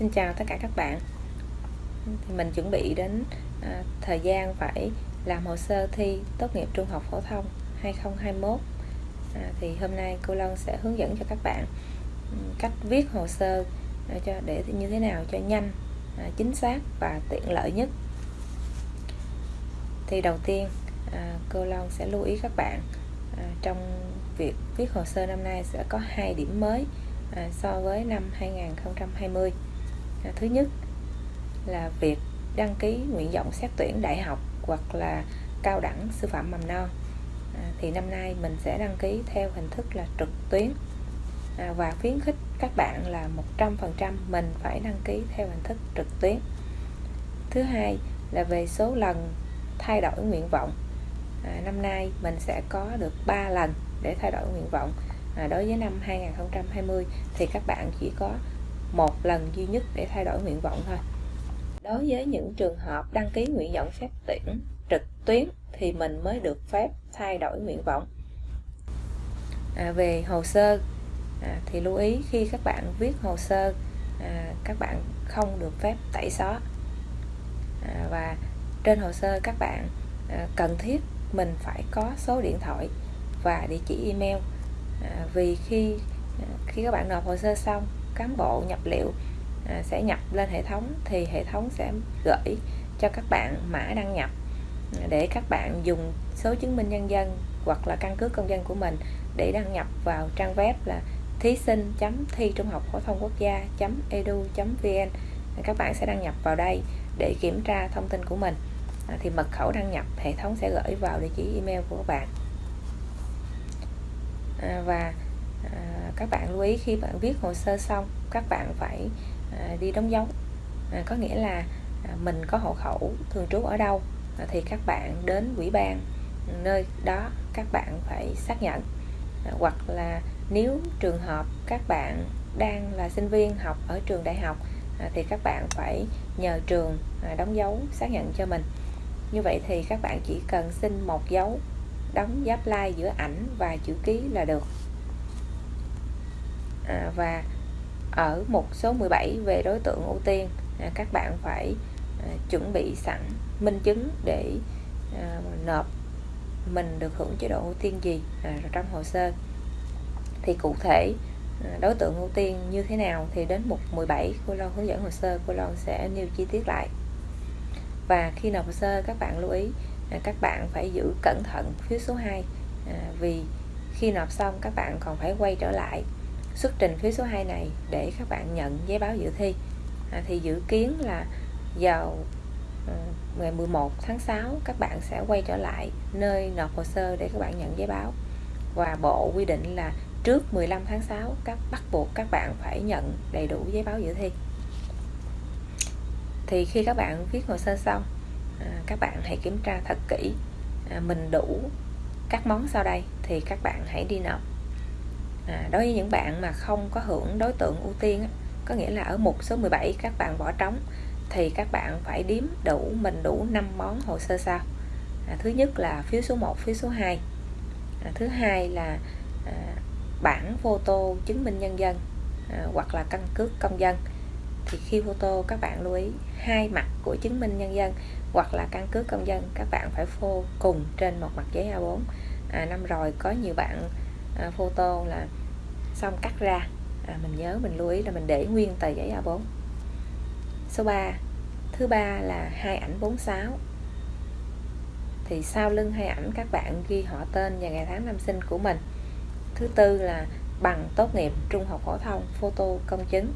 Xin chào tất cả các bạn. Thì Mình chuẩn bị đến à, thời gian phải làm hồ sơ thi tốt nghiệp trung học phổ thông 2021 à, Thì hôm nay cô Lân sẽ hướng dẫn cho các bạn ừ, cách viết hồ sơ à, cho để như thế nào cho nhanh, à, chính xác và tiện lợi nhất. Thì đầu tiên à, cô Lân sẽ lưu ý các bạn à, trong việc viết hồ sơ năm nay sẽ có hai điểm mới à, so với năm 2020 thứ nhất là việc đăng ký nguyện vọng xét tuyển đại học hoặc là cao đẳng sư phạm mầm non. À, thì năm nay mình sẽ đăng ký theo hình thức là trực tuyến. À, và khuyến khích các bạn là 100% mình phải đăng ký theo hình thức trực tuyến. Thứ hai là về số lần thay đổi nguyện vọng. À, năm nay mình sẽ có được 3 lần để thay đổi nguyện vọng. À, đối với năm 2020 thì các bạn chỉ có một lần duy nhất để thay đổi nguyện vọng thôi. Đối với những trường hợp đăng ký nguyện vọng xét tuyển trực tuyến thì mình mới được phép thay đổi nguyện vọng. À, về hồ sơ à, thì lưu ý khi các bạn viết hồ sơ à, các bạn không được phép tẩy xóa. À, và trên hồ sơ các bạn à, cần thiết mình phải có số điện thoại và địa chỉ email. À, vì khi à, khi các bạn nộp hồ sơ xong cán bộ nhập liệu à, sẽ nhập lên hệ thống thì hệ thống sẽ gửi cho các bạn mã đăng nhập à, để các bạn dùng số chứng minh nhân dân hoặc là căn cước công dân của mình để đăng nhập vào trang web là thí sinh chấm thi trung học phổ thông quốc gia chấm edu vn. À, các bạn sẽ đăng nhập vào đây để kiểm tra thông tin của mình. À, thì mật khẩu đăng nhập hệ thống sẽ gửi vào địa chỉ email của các bạn. À, và các bạn lưu ý khi bạn viết hồ sơ xong các bạn phải à, đi đóng dấu. À, có nghĩa là à, mình có hộ khẩu thường trú ở đâu à, thì các bạn đến ủy ban ừ, nơi đó các bạn phải xác nhận. À, hoặc là nếu trường hợp các bạn đang là sinh viên học ở trường đại học à, thì các bạn phải nhờ trường à, đóng dấu xác nhận cho mình. Như vậy thì các bạn chỉ cần xin một dấu đóng giáp lai giữa ảnh và chữ ký là được à, và ở một số 17 về đối tượng ưu tiên à, các bạn phải à, chuẩn bị sẵn minh chứng để à, nộp mình được hưởng chế độ ưu tiên gì à, trong hồ sơ. Thì cụ thể à, đối tượng ưu tiên như thế nào thì đến mục 17 cô Loan hướng dẫn hồ sơ cô Loan sẽ nêu chi tiết lại. Và khi nộp hồ sơ các bạn lưu ý à, các bạn phải giữ cẩn thận phiếu số 2 à, vì khi nộp xong các bạn còn phải quay trở lại xuất trình phiếu số 2 này để các bạn nhận giấy báo dự thi. À, thì dự kiến là vào ờ, ngày 11 tháng 6 các bạn sẽ quay trở lại nơi nộp hồ sơ để các bạn nhận giấy báo. Và bộ quy định là trước 15 tháng 6 các bắt buộc các bạn phải nhận đầy đủ giấy báo dự thi. Thì khi các bạn viết hồ sơ xong à, các bạn hãy kiểm tra thật kỹ à, mình đủ các món sau đây thì các bạn hãy đi nộp à, đối với những bạn mà không có hưởng đối tượng ưu tiên có nghĩa là ở mục số 17 các bạn bỏ trống thì các bạn phải điếm đủ mình đủ 5 món hồ sơ sau. À, thứ nhất là phiếu số 1 phiếu số 2 à, thứ hai là à, bản photo chứng minh nhân dân à, hoặc là căn cước công dân. Thì khi photo các bạn lưu ý hai mặt của chứng minh nhân dân hoặc là căn cước công dân các bạn phải phô cùng trên một mặt giấy A4 à, năm rồi có nhiều bạn à, photo là xong cắt ra. À, mình nhớ mình lưu ý là mình để nguyên tờ giấy A4 số 3 thứ ba là hai ảnh 46 thì sau lưng hai ảnh các bạn ghi họ tên và ngày tháng năm sinh của mình. Thứ tư là bằng tốt nghiệp trung học phổ thông photo công chứng.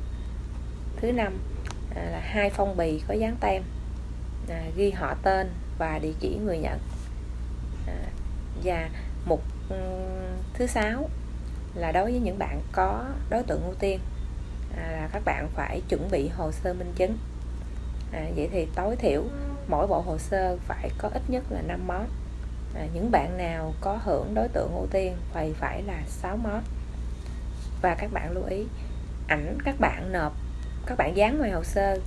Thứ năm à, là hai phong bì có dán tem. À, ghi họ tên và địa chỉ người nhận. À, và mục thứ sáu là đối với những bạn có đối tượng ưu tiên à, là các bạn phải chuẩn bị hồ sơ minh chứng. À, vậy thì tối thiểu mỗi bộ hồ sơ phải có ít nhất là 5 món à, những bạn nào có hưởng đối tượng ưu tiên phải phải là 6 món và các bạn lưu ý ảnh các bạn nộp các bạn dán ngoài hồ sơ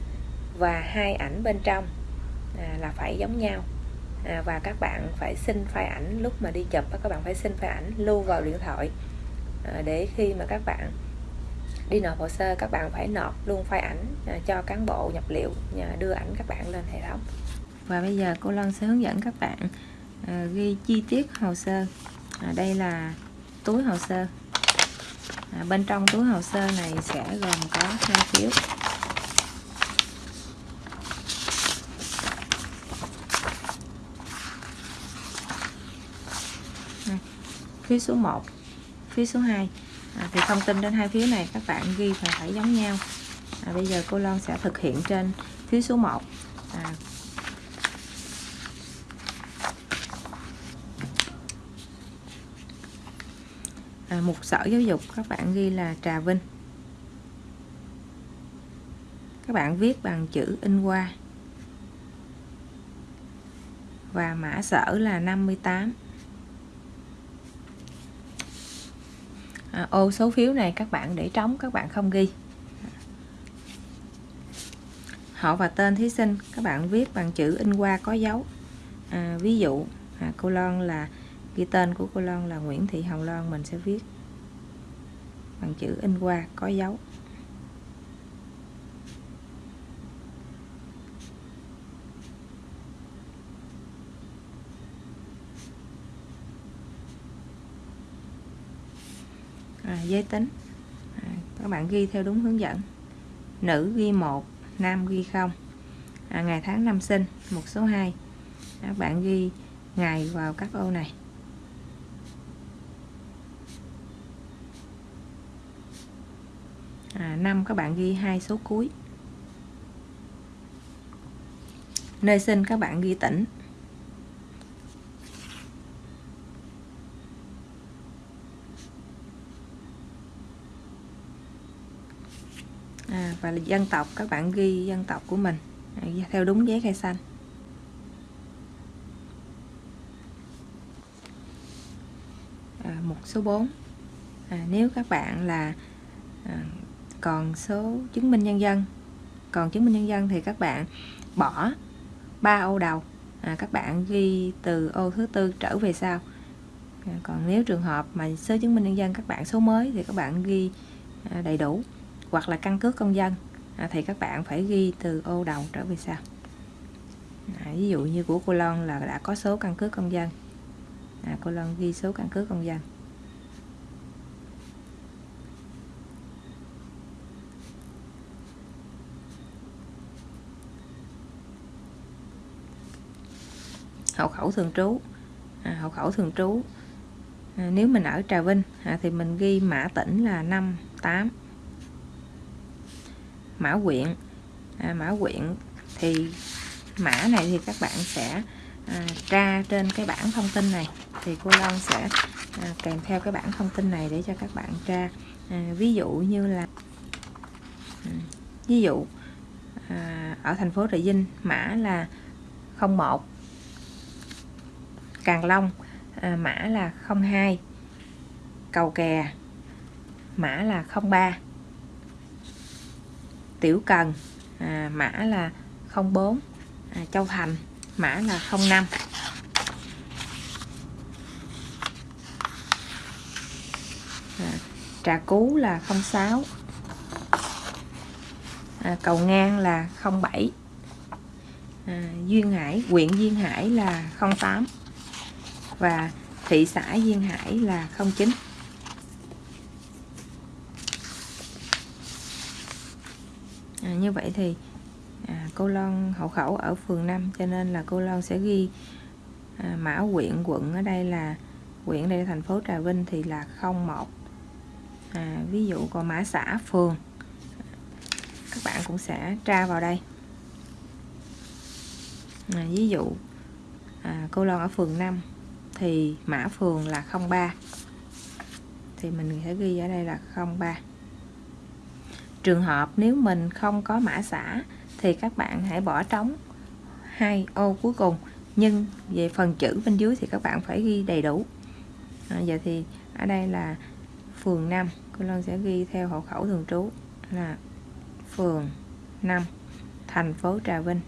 và hai ảnh bên trong à, là phải giống nhau. À, và các bạn phải xin file ảnh lúc mà đi chụp các bạn phải xin file ảnh lưu vào điện thoại. Ờ, để khi mà các bạn đi nộp hồ sơ các bạn phải nộp luôn file ảnh à, cho cán bộ nhập liệu à, đưa ảnh các bạn lên hệ thống. Và bây giờ cô Loan sẽ hướng dẫn các bạn à, ghi chi tiết hồ sơ. À, đây là túi hồ sơ. À, bên trong túi hồ sơ này sẽ gồm có hai phiếu. Phiếu số 1 phiếu số 2 à, thì thông tin trên hai phiếu này các bạn ghi phải phải giống nhau. À, bây giờ cô Loan sẽ thực hiện trên phiếu số 1 à, à, mục sở giáo dục các bạn ghi là Trà Vinh. Các bạn viết bằng chữ in qua và mã sở là 58 à, ô số phiếu này các bạn để trống các bạn không ghi. Họ và tên thí sinh các bạn viết bằng chữ in qua có dấu. À, ví dụ à, cô Loan là ghi tên của cô Loan là Nguyễn Thị Hồng Loan mình sẽ viết bằng chữ in qua có dấu. À, giới tính. À, các bạn ghi theo đúng hướng dẫn. Nữ ghi một nam ghi không. À, ngày tháng năm sinh một số 2 các bạn ghi ngày vào các ô này. À, năm các bạn ghi hai số cuối. Nơi sinh các bạn ghi tỉnh. À, và là dân tộc các bạn ghi dân tộc của mình. À, theo đúng giấy khai xanh. À, một số 4 à, nếu các bạn là à, còn số chứng minh nhân dân còn chứng minh nhân dân thì các bạn bỏ ba ô đầu. À, các bạn ghi từ ô thứ tư trở về sau. À, còn nếu trường hợp mà số chứng minh nhân dân các bạn số mới thì các bạn ghi à, đầy đủ hoặc là căn cước công dân à, thì các bạn phải ghi từ ô đầu trở về sau. À, ví dụ như của cô Loan là đã có số căn cước công dân. À, cô Loan ghi số căn cước công dân. Hộ khẩu thường trú. À, hộ khẩu thường trú. À, nếu mình ở Trà Vinh à, thì mình ghi mã tỉnh là 5 8 mã quyện. À, mã quyện thì mã này thì các bạn sẽ à, tra trên cái bảng thông tin này. Thì cô Long sẽ à, kèm theo cái bảng thông tin này để cho các bạn tra. À, ví dụ như là ừ, ví dụ à, ở thành phố Trà Vinh mã là 01 Càng Long à, mã là 02 Cầu Kè mã là 03 Tiểu Cần à, mã là 04 à, Châu Thành mã là 05 à, Trà Cú là 06 à, Cầu Ngang là 07 à, Duyên Hải huyện Duyên Hải là 08 và thị xã Duyên Hải là 09 à, như vậy thì à, cô Loan hộ khẩu ở phường 5 cho nên là cô Loan sẽ ghi à, mã huyện quận ở đây là huyện đây là thành phố Trà Vinh thì là 01 à, ví dụ còn mã xã phường các bạn cũng sẽ tra vào đây. À, ví dụ à, cô Loan ở phường 5 thì mã phường là 03 thì mình sẽ ghi ở đây là 03 trường hợp nếu mình không có mã xã thì các bạn hãy bỏ trống hai ô cuối cùng. Nhưng về phần chữ bên dưới thì các bạn phải ghi đầy đủ. À, giờ thì ở đây là phường 5 cô Lân sẽ ghi theo hộ khẩu thường trú là phường 5 thành phố Trà Vinh.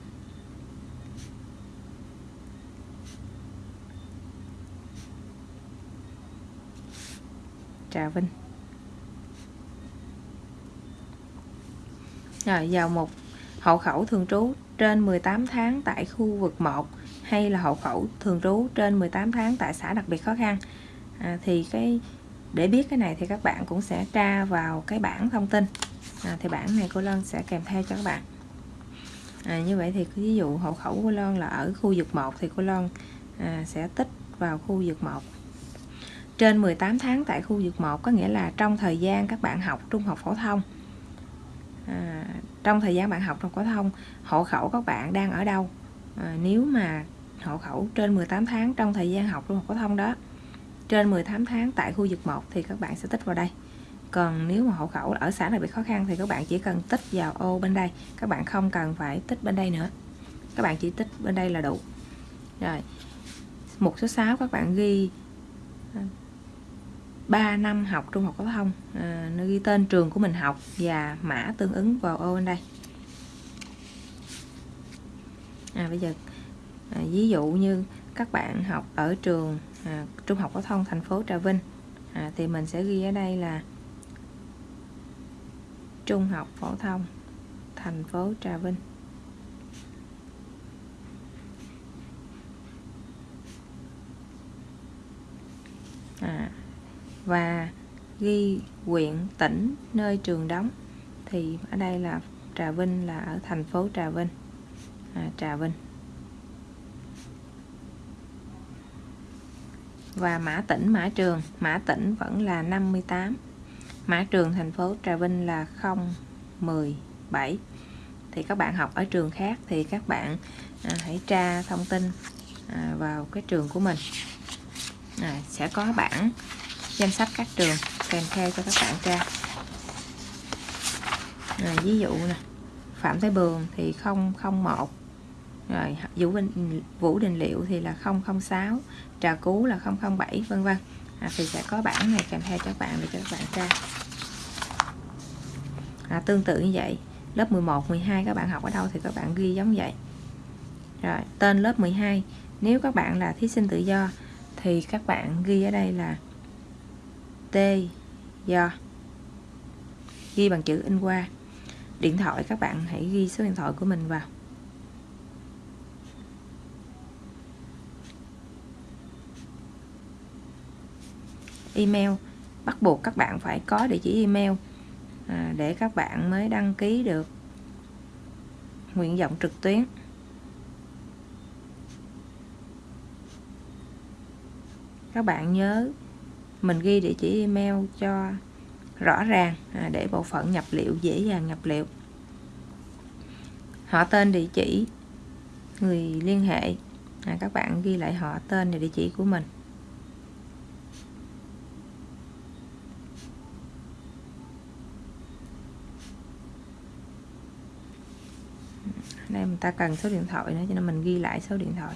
Trà Vinh. Rồi vào một hộ khẩu thường trú trên 18 tháng tại khu vực 1 hay là hộ khẩu thường trú trên 18 tháng tại xã đặc biệt khó khăn. À, thì cái để biết cái này thì các bạn cũng sẽ tra vào cái bảng thông tin. À, thì bảng này cô Loan sẽ kèm theo cho các bạn. À, như vậy thì ví dụ hộ khẩu của Loan là ở khu vực 1 thì cô Loan à, sẽ tích vào khu vực 1 trên 18 tháng tại khu vực 1 có nghĩa là trong thời gian các bạn học trung học phổ thông à, trong thời gian bạn học trong phổ thông hộ khẩu các bạn đang ở đâu? À, nếu mà hộ khẩu trên 18 tháng trong thời gian học trung học phổ thông đó trên 18 tháng tại khu vực 1 thì các bạn sẽ tích vào đây. Còn nếu mà hộ khẩu ở xã này bị khó khăn thì các bạn chỉ cần tích vào ô bên đây các bạn không cần phải tích bên đây nữa. Các bạn chỉ tích bên đây là đủ. Rồi một số 6 các bạn ghi à, 3 năm học trung học phổ thông à, nó ghi tên trường của mình học và mã tương ứng vào ô bên đây. À, bây giờ à, ví dụ như các bạn học ở trường à, trung học phổ thông thành phố Trà Vinh à, thì mình sẽ ghi ở đây là trung học phổ thông thành phố Trà Vinh. À, và ghi huyện tỉnh nơi trường đóng. Thì ở đây là Trà Vinh là ở thành phố Trà Vinh. À, Trà Vinh. Và mã tỉnh mã trường. Mã tỉnh vẫn là 58 mã trường thành phố Trà Vinh là 017 thì các bạn học ở trường khác thì các bạn à, hãy tra thông tin à, vào cái trường của mình. À, sẽ có bảng danh sách các trường kèm theo cho các bạn tra. Rồi ví dụ nè Phạm Thái Bường thì 001 rồi Vũ Vinh Vũ Đình Liệu thì là 006 Trà Cú là 007 vân vân. À, thì sẽ có bảng này kèm theo cho các bạn để cho các bạn tra. À, tương tự như vậy. Lớp 11 12 các bạn học ở đâu thì các bạn ghi giống vậy. Rồi tên lớp 12 nếu các bạn là thí sinh tự do thì các bạn ghi ở đây là T. Do ghi bằng chữ in qua. Điện thoại các bạn hãy ghi số điện thoại của mình vào. Email. Bắt buộc các bạn phải có địa chỉ email à, để các bạn mới đăng ký được nguyện vọng trực tuyến. Các bạn nhớ mình ghi địa chỉ email cho rõ ràng à, để bộ phận nhập liệu dễ dàng nhập liệu. Họ tên địa chỉ người liên hệ. À, các bạn ghi lại họ tên và địa chỉ của mình. Đây mình ta cần số điện thoại nữa cho nên mình ghi lại số điện thoại.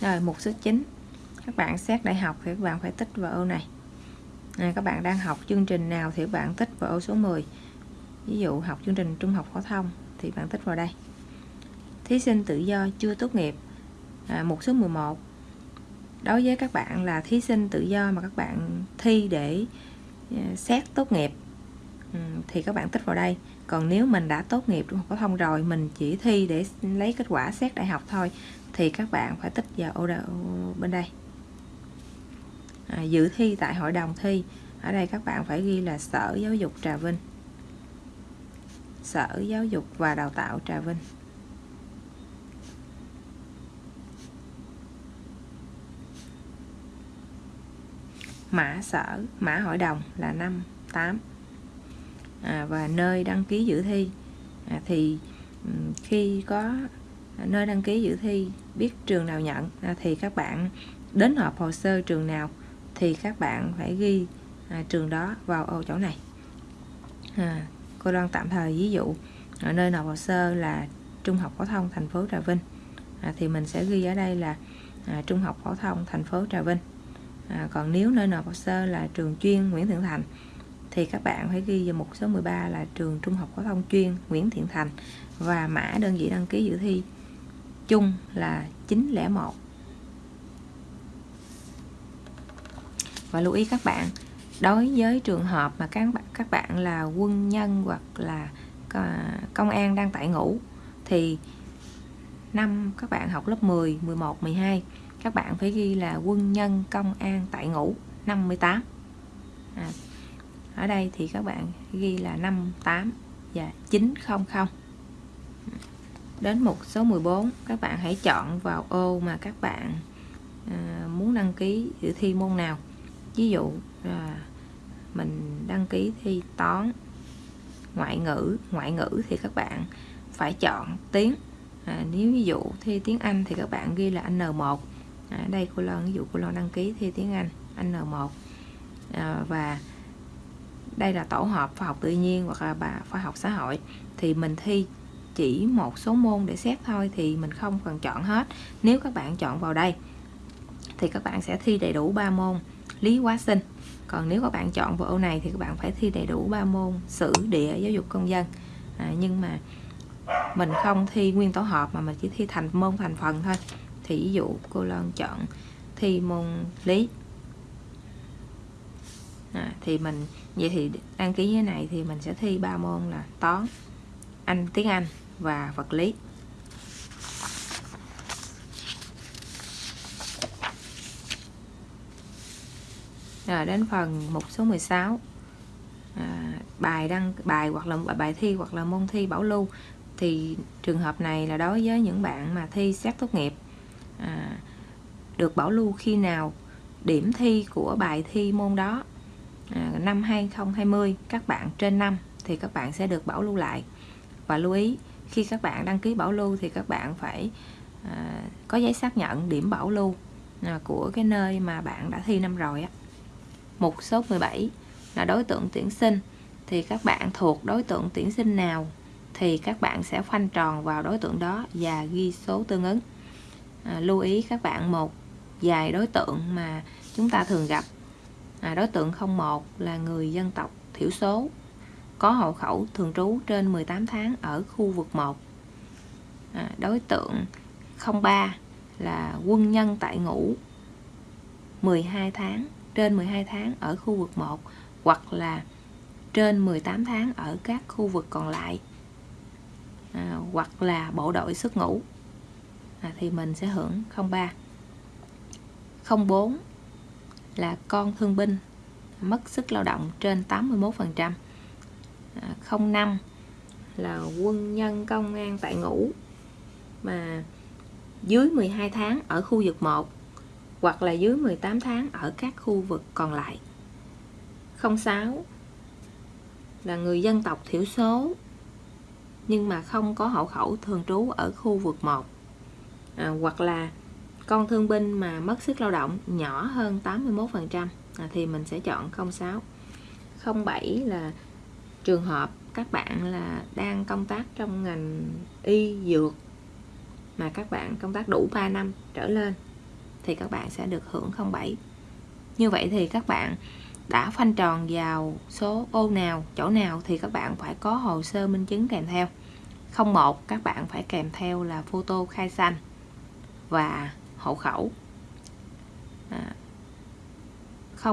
Rồi mục số 9 các bạn xét đại học thì các bạn phải tích vào ô này. À, các bạn đang học chương trình nào thì các bạn tích vào ô số 10 ví dụ học chương trình trung học phổ thông thì bạn tích vào đây. Thí sinh tự do chưa tốt nghiệp. À, mục số 11 đối với các bạn là thí sinh tự do mà các bạn thi để à, xét tốt nghiệp. Ừ, thì các bạn tích vào đây. Còn nếu mình đã tốt nghiệp trung học phổ thông rồi mình chỉ thi để lấy kết quả xét đại học thôi thì các bạn phải tích vào ô bên đây. À, dự thi tại hội đồng thi. Ở đây các bạn phải ghi là sở giáo dục trà vinh. Sở giáo dục và đào tạo trà vinh. Mã sở mã hội đồng là 5 8 à, và nơi đăng ký dự thi. À, thì khi có nơi đăng ký dự thi biết trường nào nhận à, thì các bạn đến họp hồ sơ trường nào thì các bạn phải ghi à, trường đó vào ô chỗ này. À, cô đoan tạm thời ví dụ ở nơi nộp hồ sơ là Trung học phổ thông thành phố Trà Vinh. À, thì mình sẽ ghi ở đây là à, trung học phổ thông thành phố Trà Vinh. À, còn nếu nơi nộp hồ sơ là trường chuyên Nguyễn thượng Thành thì các bạn phải ghi vào mục số 13 là trường trung học phổ thông chuyên Nguyễn Thiện Thành. Và mã đơn vị đăng ký dự thi chung là 901 và lưu ý các bạn đối với trường hợp mà các bạn các bạn là quân nhân hoặc là công an đang tại ngũ thì năm các bạn học lớp 10, 11, 12 các bạn phải ghi là quân nhân công an tại ngũ 58 à, ở đây thì các bạn ghi là 58 và 900 đến mục số 14 các bạn hãy chọn vào ô mà các bạn à, muốn đăng ký dự thi môn nào. Ví dụ à, mình đăng ký thi toán ngoại ngữ ngoại ngữ thì các bạn phải chọn tiếng. À, nếu ví dụ thi tiếng Anh thì các bạn ghi là N1 à, đây cô Loan ví dụ cô Loan đăng ký thi tiếng Anh N1 à, và đây là tổ hợp khoa học tự nhiên hoặc là bà khoa học xã hội thì mình thi chỉ một số môn để xét thôi thì mình không cần chọn hết. Nếu các bạn chọn vào đây thì các bạn sẽ thi đầy đủ 3 môn lý hóa sinh. Còn nếu các bạn chọn vào ô này thì các bạn phải thi đầy đủ 3 môn sử địa giáo dục công dân. À, nhưng mà mình không thi nguyên tổ hợp mà mình chỉ thi thành môn thành phần thôi. Thì ví dụ cô Loan chọn thi môn lý à, thì mình vậy thì đăng ký như này thì mình sẽ thi ba môn là toán anh tiếng Anh và vật lý. Rồi đến phần mục số 16 à, bài đăng bài hoặc là bài thi hoặc là môn thi bảo lưu. Thì trường hợp này là đối với những bạn mà thi xét tốt nghiệp à, được bảo lưu khi nào điểm thi của bài thi môn đó à, năm 2020 các bạn trên năm thì các bạn sẽ được bảo lưu lại. Và lưu ý khi các bạn đăng ký bảo lưu thì các bạn phải à, có giấy xác nhận điểm bảo lưu à, của cái nơi mà bạn đã thi năm rồi á. Mục số 17 là đối tượng tuyển sinh. Thì các bạn thuộc đối tượng tuyển sinh nào thì các bạn sẽ khoanh tròn vào đối tượng đó và ghi số tương ứng. À, lưu ý các bạn một vài đối tượng mà chúng ta thường gặp à, đối tượng 01 là người dân tộc thiểu số có hộ khẩu thường trú trên 18 tháng ở khu vực 1 à, đối tượng 03 là quân nhân tại ngũ 12 tháng trên 12 tháng ở khu vực 1 hoặc là trên 18 tháng ở các khu vực còn lại. À, hoặc là bộ đội xuất ngũ. À, thì mình sẽ hưởng 03 04 là con thương binh mất sức lao động trên 81% à, 05 là quân nhân công an tại ngũ mà dưới 12 tháng ở khu vực 1 hoặc là dưới 18 tháng ở các khu vực còn lại. 06 là người dân tộc thiểu số nhưng mà không có hộ khẩu thường trú ở khu vực 1 à, hoặc là con thương binh mà mất sức lao động nhỏ hơn 81% à, thì mình sẽ chọn 06 07 là trường hợp các bạn là đang công tác trong ngành y dược mà các bạn công tác đủ 3 năm trở lên thì các bạn sẽ được hưởng 07 như vậy thì các bạn đã phanh tròn vào số ô nào chỗ nào thì các bạn phải có hồ sơ minh chứng kèm theo. 01 các bạn phải kèm theo là photo khai xanh và hộ khẩu. À,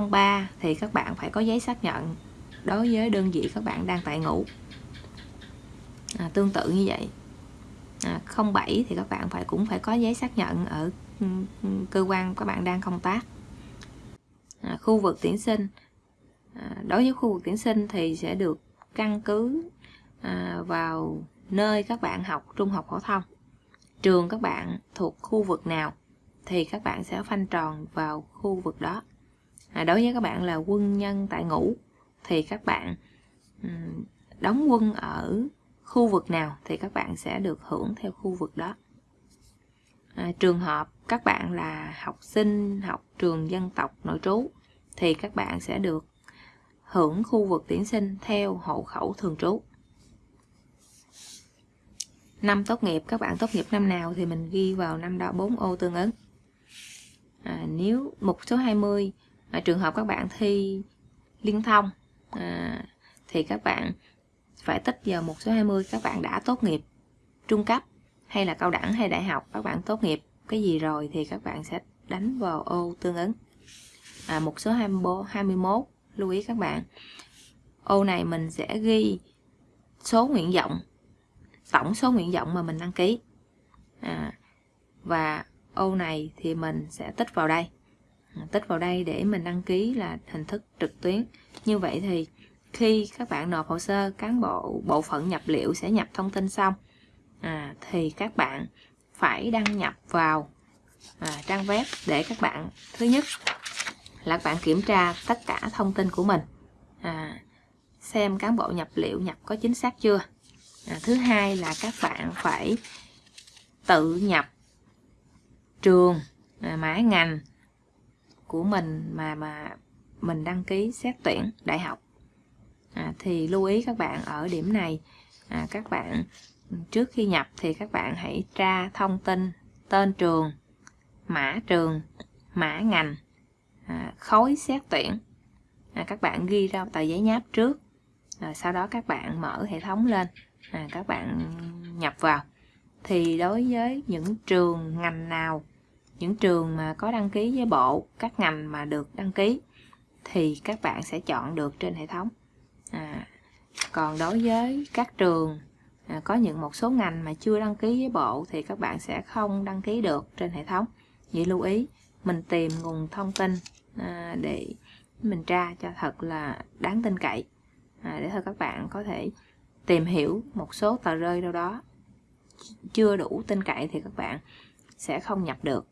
03 thì các bạn phải có giấy xác nhận đối với đơn vị các bạn đang tại ngũ à, tương tự như vậy. À, 07 thì các bạn phải cũng phải có giấy xác nhận ở ừ, ừ, cơ quan các bạn đang công tác. À, khu vực tuyển sinh. À, đối với khu vực tuyển sinh thì sẽ được căn cứ à, vào nơi các bạn học trung học phổ thông trường các bạn thuộc khu vực nào thì các bạn sẽ phanh tròn vào khu vực đó. À, đối với các bạn là quân nhân tại ngũ thì các bạn um, đóng quân ở khu vực nào thì các bạn sẽ được hưởng theo khu vực đó. À, trường hợp các bạn là học sinh học trường dân tộc nội trú thì các bạn sẽ được hưởng khu vực tuyển sinh theo hộ khẩu thường trú. Năm tốt nghiệp các bạn tốt nghiệp năm nào thì mình ghi vào năm đó bốn ô tương ứng à, nếu mục số 20 à, trường hợp các bạn thi liên thông à, thì các bạn phải tích vào mục số 20 các bạn đã tốt nghiệp trung cấp hay là cao đẳng hay đại học các bạn tốt nghiệp cái gì rồi thì các bạn sẽ đánh vào ô tương ứng. À, mục số 24, 21 lưu ý các bạn ô này mình sẽ ghi số nguyện vọng tổng số nguyện vọng mà mình đăng ký. À, và ô này thì mình sẽ tích vào đây. À, tích vào đây để mình đăng ký là hình thức trực tuyến. Như vậy thì khi các bạn nộp hồ sơ cán bộ bộ phận nhập liệu sẽ nhập thông tin xong. À, thì các bạn phải đăng nhập vào à, trang web để các bạn thứ nhất là các bạn kiểm tra tất cả thông tin của mình. À, xem cán bộ nhập liệu nhập có chính xác chưa. À, thứ hai là các bạn phải tự nhập trường à, mã ngành của mình mà mà mình đăng ký xét tuyển đại học. À, thì lưu ý các bạn ở điểm này à, các bạn trước khi nhập thì các bạn hãy tra thông tin tên trường mã trường mã ngành à, khối xét tuyển. À, các bạn ghi ra tờ giấy nháp trước à, sau đó các bạn mở hệ thống lên à, các bạn nhập vào. Thì đối với những trường ngành nào những trường mà có đăng ký với bộ các ngành mà được đăng ký thì các bạn sẽ chọn được trên hệ thống. À, còn đối với các trường à, có những một số ngành mà chưa đăng ký với bộ thì các bạn sẽ không đăng ký được trên hệ thống. Vậy lưu ý mình tìm nguồn thông tin à, để mình tra cho thật là đáng tin cậy. À, để thôi các bạn có thể tìm hiểu một số tờ rơi đâu đó. Chưa đủ tin cậy thì các bạn sẽ không nhập được.